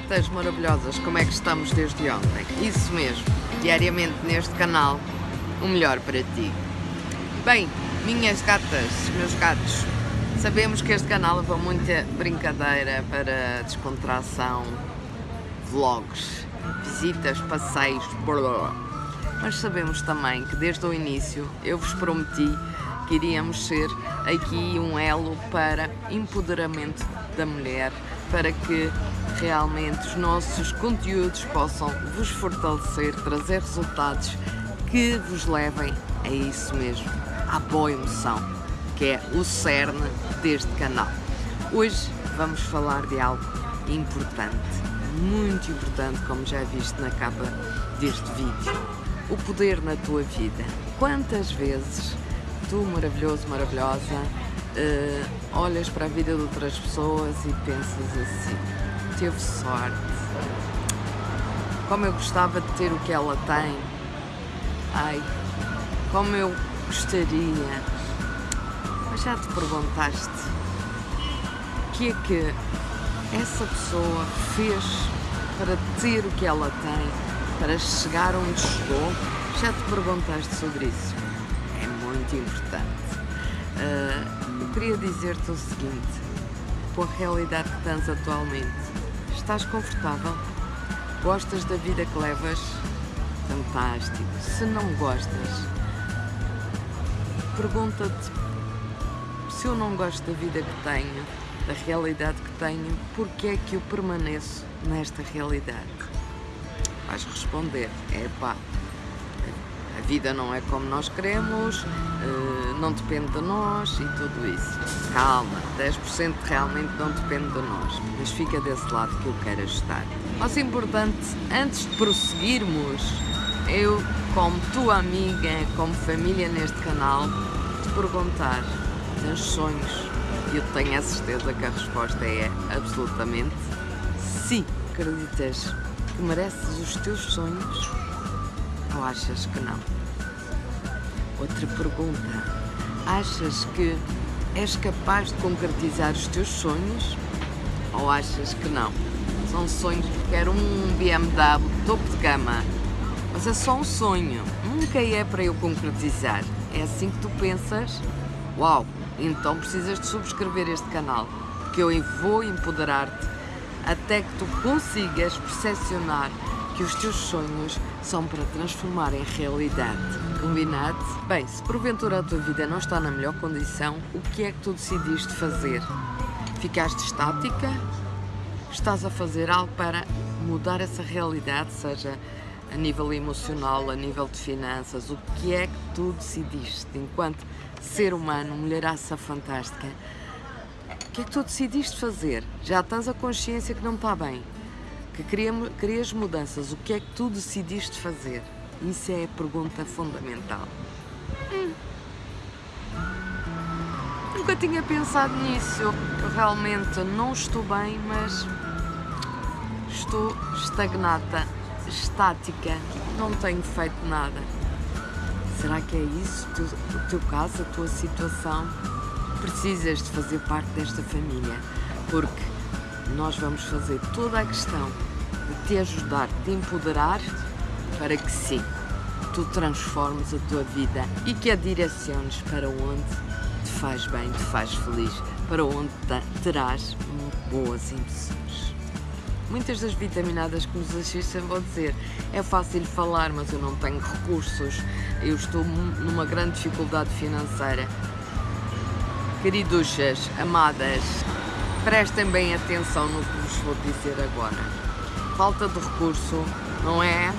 gatas maravilhosas, como é que estamos desde ontem? Isso mesmo, diariamente neste canal, o melhor para ti. Bem, minhas gatas, meus gatos, sabemos que este canal leva muita brincadeira para descontração, vlogs, visitas, passeios, blá, blá. mas sabemos também que desde o início eu vos prometi que iríamos ser aqui um elo para empoderamento da mulher, para que realmente os nossos conteúdos possam vos fortalecer, trazer resultados que vos levem a isso mesmo, à boa emoção, que é o cerne deste canal. Hoje vamos falar de algo importante, muito importante, como já viste na capa deste vídeo. O poder na tua vida. Quantas vezes tu, maravilhoso, maravilhosa, uh, olhas para a vida de outras pessoas e pensas assim, teve sorte, como eu gostava de ter o que ela tem, ai, como eu gostaria, mas já te perguntaste o que é que essa pessoa fez para ter o que ela tem, para chegar onde chegou, já te perguntaste sobre isso? É muito importante. Uh, eu queria dizer-te o seguinte, com a realidade que tens atualmente, estás confortável? Gostas da vida que levas? Fantástico. Se não gostas, pergunta-te se eu não gosto da vida que tenho, da realidade que tenho, porque é que eu permaneço nesta realidade? Vais responder, é pá, vida não é como nós queremos, eh, não depende de nós e tudo isso. Calma, 10% realmente não depende de nós, mas fica desse lado que eu quero ajudar. Mas importante, antes de prosseguirmos, eu, como tua amiga, como família neste canal, te perguntar, tens sonhos? E eu tenho a certeza que a resposta é absolutamente sim. Acreditas que mereces os teus sonhos ou achas que não? Outra pergunta, achas que és capaz de concretizar os teus sonhos ou achas que não? São sonhos, quero um BMW topo de gama, mas é só um sonho, nunca é para eu concretizar. É assim que tu pensas? Uau, então precisas de subscrever este canal, porque eu vou empoderar-te até que tu consigas percepcionar que os teus sonhos são para transformar em realidade. Combinado? Bem, se porventura a tua vida não está na melhor condição, o que é que tu decidiste fazer? Ficaste estática? Estás a fazer algo para mudar essa realidade, seja a nível emocional, a nível de finanças, o que é que tu decidiste enquanto ser humano, mulheraça fantástica, o que é que tu decidiste fazer? Já tens a consciência que não está bem, que querias mudanças, o que é que tu decidiste fazer? Isso é a pergunta fundamental. Hum. Nunca tinha pensado nisso, eu realmente não estou bem, mas estou estagnada estática, não tenho feito nada. Será que é isso o teu caso, a tua situação? Precisas de fazer parte desta família, porque nós vamos fazer toda a questão de te ajudar, de te empoderar, para que sim, tu transformes a tua vida e que a direciones para onde te faz bem, te faz feliz, para onde terás boas impressões. Muitas das vitaminadas que nos assistem vão dizer é fácil falar, mas eu não tenho recursos, eu estou numa grande dificuldade financeira. Queriduchas, amadas, prestem bem atenção no que vos vou dizer agora. Falta de recurso não é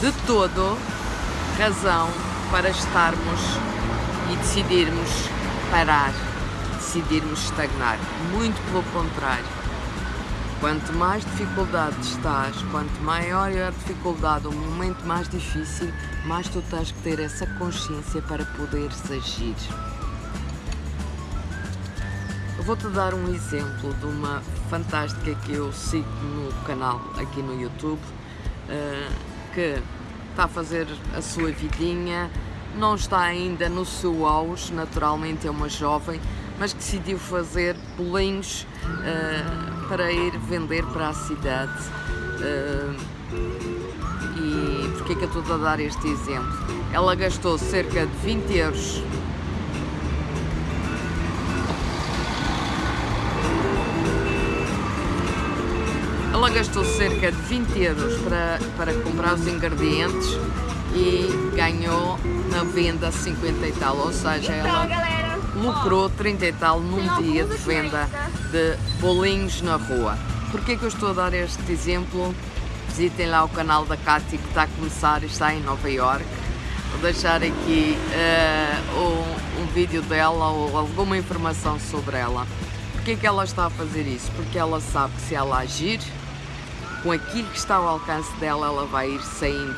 de todo razão para estarmos e decidirmos parar, decidirmos estagnar. Muito pelo contrário Quanto mais dificuldade estás, quanto maior é a dificuldade, o momento mais difícil, mais tu tens que ter essa consciência para poderes agir. Vou-te dar um exemplo de uma fantástica que eu sigo no canal aqui no YouTube, eh, que está a fazer a sua vidinha, não está ainda no seu auge, naturalmente é uma jovem, mas que decidiu fazer bolinhos uh, para ir vender para a cidade. Uh, e porquê que eu estou a dar este exemplo? Ela gastou cerca de 20 euros gastou cerca de 20 euros para, para comprar os ingredientes e ganhou na venda 50 e tal, ou seja, ela lucrou 30 e tal num dia de venda de bolinhos na rua. Porquê que eu estou a dar este exemplo? Visitem lá o canal da Cátia que está a começar e está em Nova York. Vou deixar aqui uh, um, um vídeo dela ou alguma informação sobre ela. Porquê que ela está a fazer isso? Porque ela sabe que se ela agir, com aquilo que está ao alcance dela, ela vai ir saindo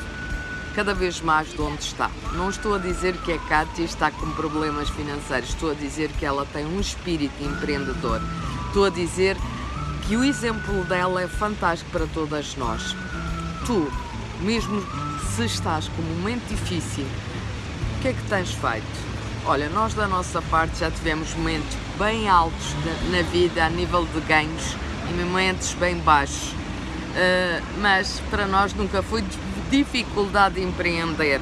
cada vez mais de onde está. Não estou a dizer que a Kátia está com problemas financeiros, estou a dizer que ela tem um espírito empreendedor. Estou a dizer que o exemplo dela é fantástico para todas nós. Tu, mesmo se estás com um momento difícil, o que é que tens feito? Olha, nós da nossa parte já tivemos momentos bem altos na vida a nível de ganhos e momentos bem baixos mas para nós nunca foi dificuldade de empreender,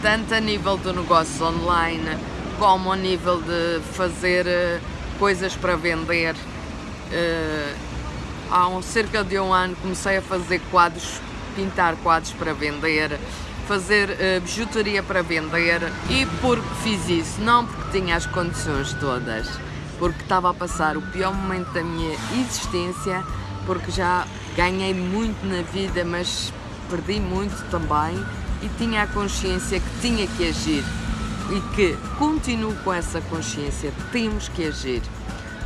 tanto a nível do negócio online, como a nível de fazer uh, coisas para vender. Uh, há um, cerca de um ano comecei a fazer quadros, pintar quadros para vender, fazer bijuteria para vender e porque fiz isso, não porque tinha as condições todas, porque estava a passar o pior momento da minha existência, porque já ganhei muito na vida, mas perdi muito também. E tinha a consciência que tinha que agir. E que continuo com essa consciência, temos que agir.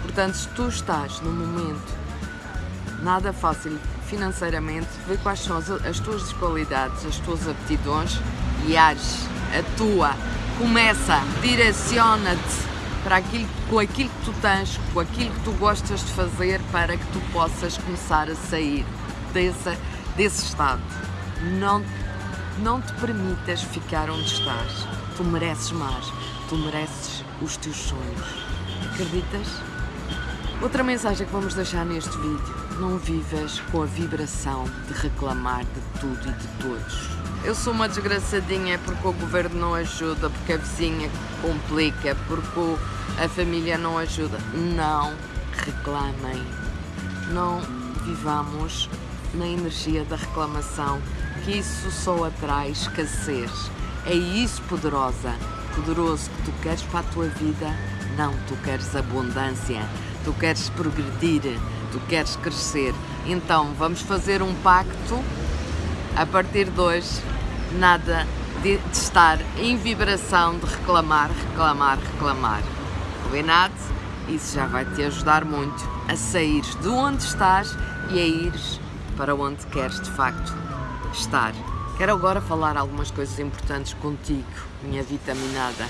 Portanto, se tu estás num momento nada fácil financeiramente, vê quais são as, as tuas qualidades, as tuas aptidões e age, atua, começa, direciona-te para aquilo, com aquilo que tu tens, com aquilo que tu gostas de fazer para que tu possas começar a sair desse, desse estado. Não, não te permitas ficar onde estás. Tu mereces mais, tu mereces os teus sonhos. Acreditas? Outra mensagem que vamos deixar neste vídeo, não vivas com a vibração de reclamar de tudo e de todos. Eu sou uma desgraçadinha porque o governo não ajuda, porque a vizinha complica, porque a família não ajuda. Não reclamem. Não vivamos na energia da reclamação, que isso só atrai escassez. É isso, poderosa, poderoso que tu queres para a tua vida? Não, tu queres abundância, tu queres progredir, tu queres crescer. Então, vamos fazer um pacto a partir de hoje, nada de, de estar em vibração de reclamar, reclamar, reclamar. Combinado? Isso já vai te ajudar muito a sair de onde estás e a ires para onde queres de facto estar. Quero agora falar algumas coisas importantes contigo, minha vitaminada.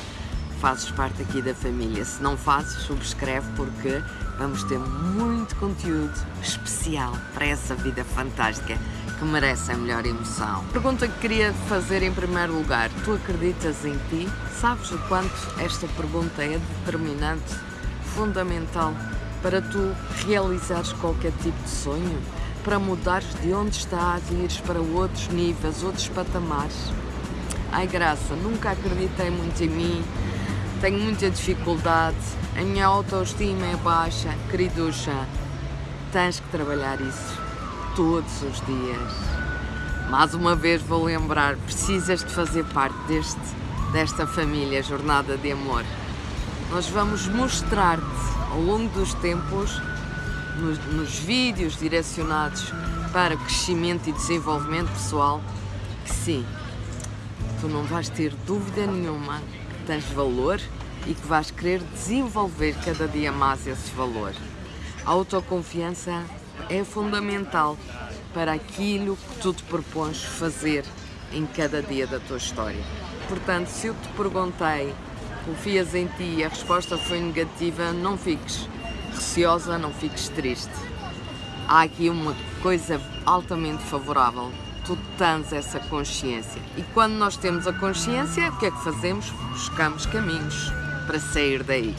Fazes parte aqui da família. Se não fazes, subscreve porque vamos ter muito conteúdo especial para essa vida fantástica que merece a melhor emoção. Pergunta que queria fazer em primeiro lugar: tu acreditas em ti? Sabes o quanto esta pergunta é determinante, fundamental para tu realizares qualquer tipo de sonho? Para mudares de onde estás e ires para outros níveis, outros patamares? Ai graça, nunca acreditei muito em mim, tenho muita dificuldade, a minha autoestima é baixa, queriducha, tens que trabalhar isso todos os dias. Mais uma vez vou lembrar, precisas de fazer parte deste, desta família Jornada de Amor. Nós vamos mostrar-te ao longo dos tempos, nos, nos vídeos direcionados para crescimento e desenvolvimento pessoal, que sim, tu não vais ter dúvida nenhuma que tens valor e que vais querer desenvolver cada dia mais esse valor. A autoconfiança é fundamental para aquilo que tu te propões fazer em cada dia da tua história. Portanto, se eu te perguntei, confias em ti e a resposta foi negativa, não fiques receosa, não fiques triste. Há aqui uma coisa altamente favorável. Tu tens essa consciência. E quando nós temos a consciência, o que é que fazemos? Buscamos caminhos para sair daí.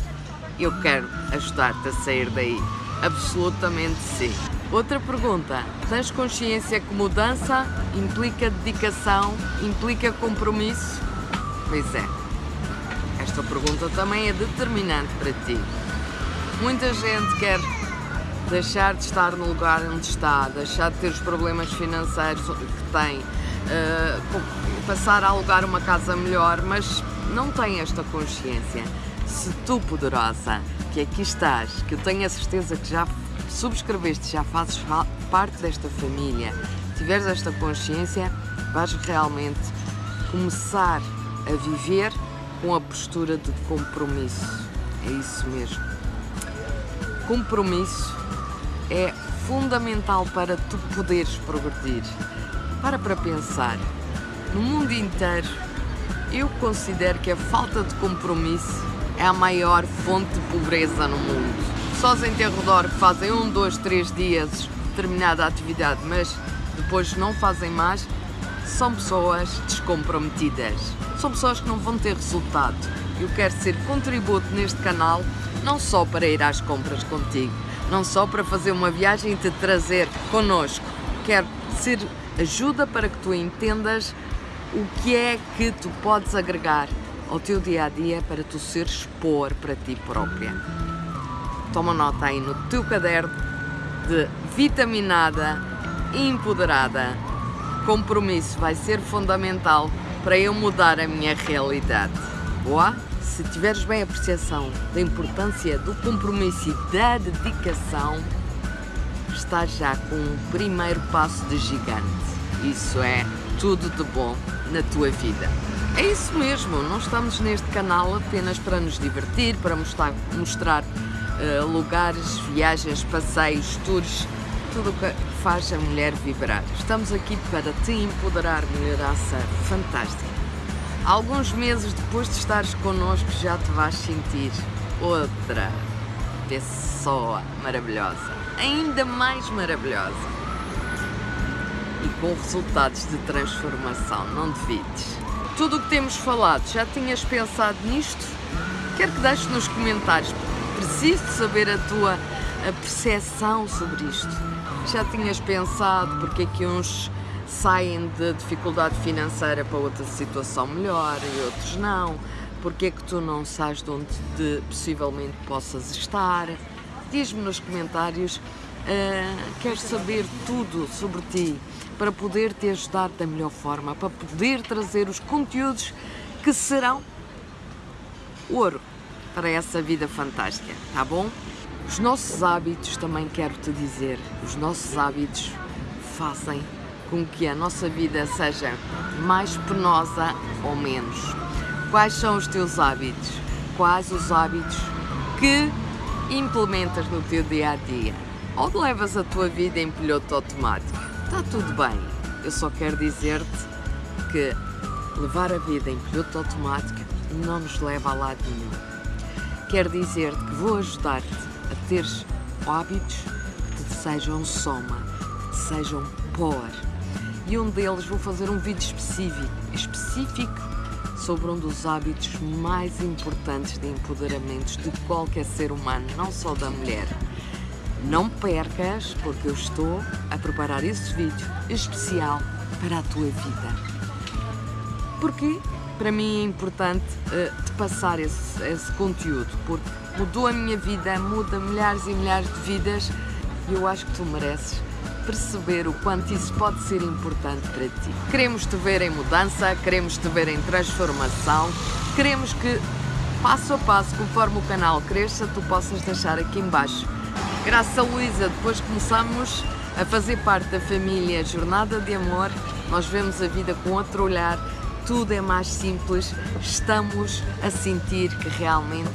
eu quero ajudar-te a sair daí. Absolutamente sim. Outra pergunta, tens consciência que mudança implica dedicação, implica compromisso? Pois é, esta pergunta também é determinante para ti. Muita gente quer deixar de estar no lugar onde está, deixar de ter os problemas financeiros que tem, uh, passar a alugar uma casa melhor, mas não tem esta consciência. Se tu, poderosa, que aqui estás, que eu tenho a certeza que já subscreveste, já fazes parte desta família, tiveres esta consciência, vais realmente começar a viver com a postura de compromisso. É isso mesmo. Compromisso é fundamental para tu poderes progredir. Para para pensar. No mundo inteiro, eu considero que a falta de compromisso é a maior fonte de pobreza no mundo. Pessoas em teu redor que fazem um, dois, três dias determinada atividade, mas depois não fazem mais, são pessoas descomprometidas. São pessoas que não vão ter resultado. Eu quero ser contributo neste canal, não só para ir às compras contigo, não só para fazer uma viagem e te trazer connosco. Quero ser ajuda para que tu entendas o que é que tu podes agregar ao teu dia a dia para tu seres expor para ti própria. Toma nota aí no teu caderno de vitaminada, empoderada. Compromisso vai ser fundamental para eu mudar a minha realidade. Boa? Se tiveres bem a percepção da importância do compromisso e da dedicação, estás já com um primeiro passo de gigante. Isso é tudo de bom na tua vida. É isso mesmo, não estamos neste canal apenas para nos divertir, para mostrar, mostrar uh, lugares, viagens, passeios, tours, tudo o que faz a mulher vibrar. Estamos aqui para te empoderar, mulheraça fantástica. Alguns meses depois de estares connosco já te vais sentir outra pessoa maravilhosa, ainda mais maravilhosa com resultados de transformação, não devides. Tudo o que temos falado, já tinhas pensado nisto? Quero que deixes nos comentários, preciso saber a tua percepção sobre isto. Já tinhas pensado porque é que uns saem de dificuldade financeira para outra situação melhor e outros não? Porque é que tu não sabes de onde de, possivelmente possas estar? Diz-me nos comentários, uh, quero saber tudo sobre ti para poder te ajudar da melhor forma, para poder trazer os conteúdos que serão ouro para essa vida fantástica, tá bom? Os nossos hábitos, também quero te dizer, os nossos hábitos fazem com que a nossa vida seja mais penosa ou menos. Quais são os teus hábitos? Quais os hábitos que implementas no teu dia a dia? Ou levas a tua vida em piloto automático? Está tudo bem. Eu só quero dizer-te que levar a vida em piloto automático não nos leva a lado nenhum. Quero dizer-te que vou ajudar-te a teres hábitos que te sejam soma, que te sejam power. E um deles vou fazer um vídeo específico, específico sobre um dos hábitos mais importantes de empoderamento de qualquer ser humano, não só da mulher. Não percas, porque eu estou a preparar esse vídeo especial para a tua vida. Porque para mim é importante uh, te passar esse, esse conteúdo, porque mudou a minha vida, muda milhares e milhares de vidas e eu acho que tu mereces perceber o quanto isso pode ser importante para ti. Queremos te ver em mudança, queremos te ver em transformação, queremos que passo a passo, conforme o canal cresça, tu possas deixar aqui embaixo Graças a Luísa, depois começamos a fazer parte da família Jornada de Amor, nós vemos a vida com outro olhar, tudo é mais simples, estamos a sentir que realmente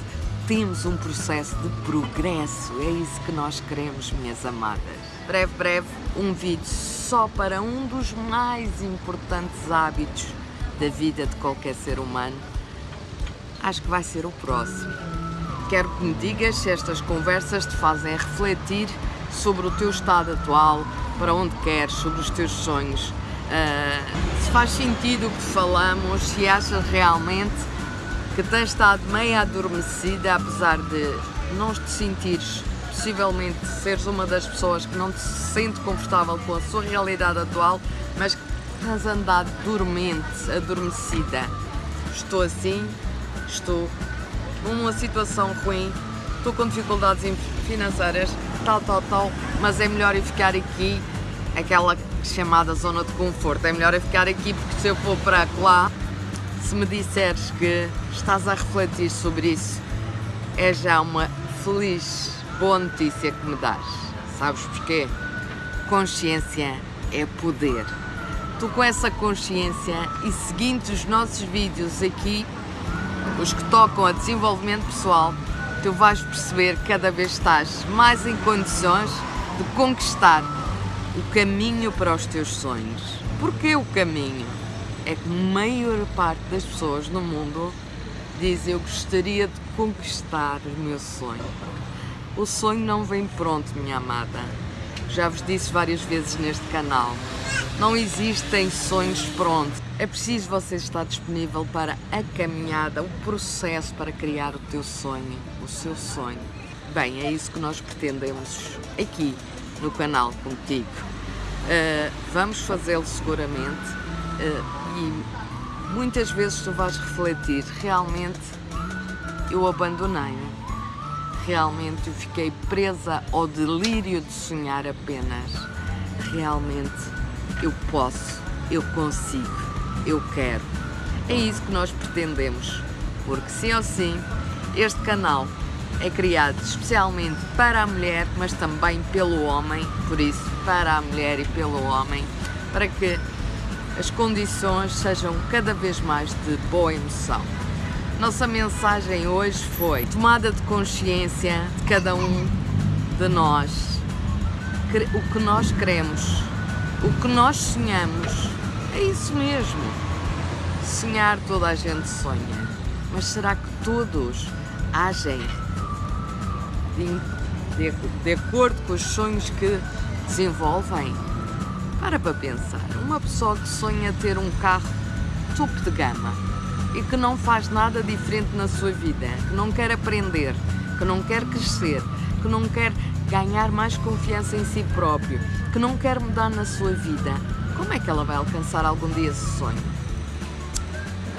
temos um processo de progresso, é isso que nós queremos, minhas amadas. Breve, breve, um vídeo só para um dos mais importantes hábitos da vida de qualquer ser humano. Acho que vai ser o próximo. Quero que me digas se estas conversas te fazem refletir sobre o teu estado atual, para onde queres, sobre os teus sonhos. Uh, se faz sentido o que falamos, se achas realmente que tens estado meio adormecida, apesar de não te sentires, possivelmente seres uma das pessoas que não te sente confortável com a sua realidade atual, mas que tens andado dormente, adormecida. Estou assim, estou numa situação ruim, estou com dificuldades financeiras, tal, tal, tal, mas é melhor eu ficar aqui, aquela chamada zona de conforto, é melhor eu ficar aqui porque se eu for para lá, se me disseres que estás a refletir sobre isso, é já uma feliz, boa notícia que me dás. Sabes porquê? Consciência é poder. Tu com essa consciência e seguindo os nossos vídeos aqui, os que tocam a desenvolvimento pessoal, tu vais perceber que cada vez estás mais em condições de conquistar o caminho para os teus sonhos. Porquê o caminho? É que a maior parte das pessoas no mundo diz eu gostaria de conquistar o meu sonho. O sonho não vem pronto, minha amada. Já vos disse várias vezes neste canal. Não existem sonhos prontos. É preciso você estar disponível para a caminhada, o processo para criar o teu sonho, o seu sonho. Bem, é isso que nós pretendemos aqui no canal contigo. Uh, vamos fazê-lo seguramente uh, e muitas vezes tu vais refletir, realmente eu abandonei-me, realmente eu fiquei presa ao delírio de sonhar apenas, realmente eu posso, eu consigo, eu quero. É isso que nós pretendemos, porque sim ou sim, este canal é criado especialmente para a mulher, mas também pelo homem, por isso, para a mulher e pelo homem, para que as condições sejam cada vez mais de boa emoção. Nossa mensagem hoje foi tomada de consciência de cada um de nós, o que nós queremos, o que nós sonhamos é isso mesmo. Sonhar toda a gente sonha, mas será que todos agem de, de, de acordo com os sonhos que desenvolvem? Para para pensar, uma pessoa que sonha ter um carro topo de gama e que não faz nada diferente na sua vida, que não quer aprender, que não quer crescer, que não quer ganhar mais confiança em si próprio, que não quer mudar na sua vida, como é que ela vai alcançar algum dia esse sonho?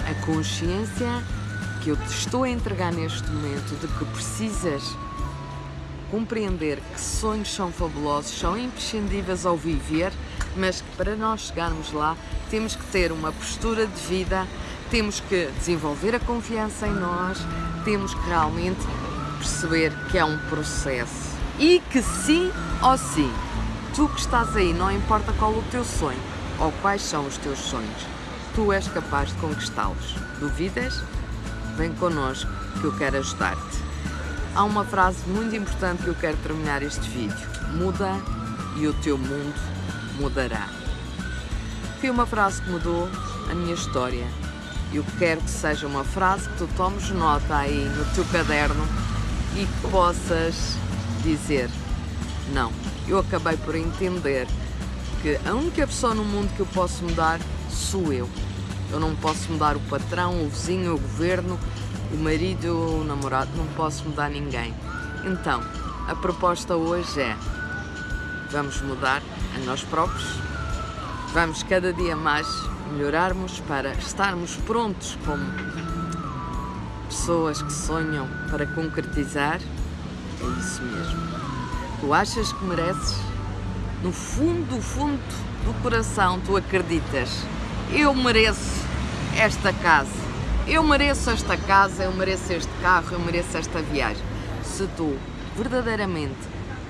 A consciência que eu te estou a entregar neste momento de que precisas compreender que sonhos são fabulosos, são imprescindíveis ao viver, mas que para nós chegarmos lá temos que ter uma postura de vida, temos que desenvolver a confiança em nós, temos que realmente perceber que é um processo e que sim ou sim, tu que estás aí, não importa qual o teu sonho ou quais são os teus sonhos, tu és capaz de conquistá-los. Duvidas? Vem connosco que eu quero ajudar-te. Há uma frase muito importante que eu quero terminar este vídeo. Muda e o teu mundo mudará. Foi uma frase que mudou a minha história. Eu quero que seja uma frase que tu tomes nota aí no teu caderno e que possas dizer não. Eu acabei por entender que a única pessoa no mundo que eu posso mudar sou eu. Eu não posso mudar o patrão, o vizinho, o governo, o marido, o namorado, não posso mudar ninguém. Então, a proposta hoje é vamos mudar a nós próprios, vamos cada dia mais melhorarmos para estarmos prontos como pessoas que sonham para concretizar é isso mesmo. Tu achas que mereces? No fundo, do fundo do coração, tu acreditas. Eu mereço esta casa. Eu mereço esta casa, eu mereço este carro, eu mereço esta viagem. Se tu verdadeiramente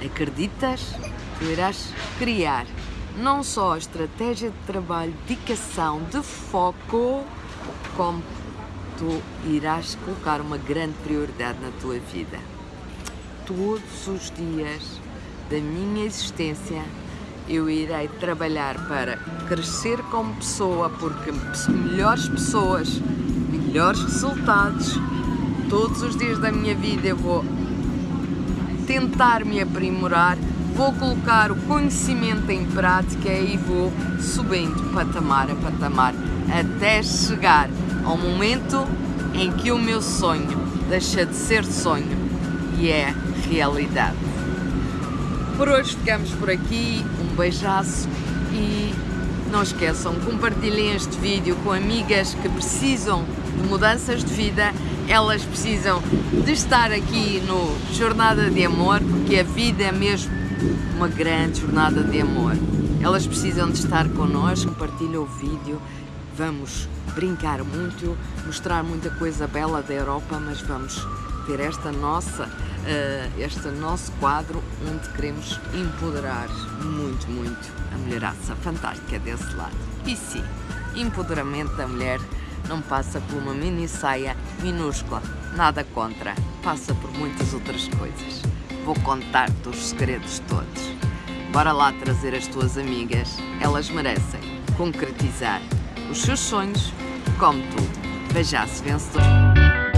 acreditas, tu irás criar não só a estratégia de trabalho, dedicação, de foco, como tu irás colocar uma grande prioridade na tua vida. Todos os dias da minha existência eu irei trabalhar para crescer como pessoa, porque melhores pessoas, melhores resultados, todos os dias da minha vida eu vou tentar me aprimorar, vou colocar o conhecimento em prática e vou subindo patamar a patamar até chegar ao momento em que o meu sonho deixa de ser sonho e é realidade. Por hoje ficamos por aqui, um beijaço e não esqueçam, compartilhem este vídeo com amigas que precisam de mudanças de vida, elas precisam de estar aqui no Jornada de Amor, porque a vida é mesmo uma grande jornada de amor. Elas precisam de estar connosco, compartilhem o vídeo, vamos brincar muito, mostrar muita coisa bela da Europa, mas vamos ter esta nossa, uh, este nosso quadro onde queremos empoderar muito, muito a mulheraça fantástica desse lado. E sim, empoderamento da mulher não passa por uma mini saia minúscula, nada contra, passa por muitas outras coisas. Vou contar-te os segredos todos. Bora lá trazer as tuas amigas, elas merecem concretizar os seus sonhos como tu. Veja-se vencedor.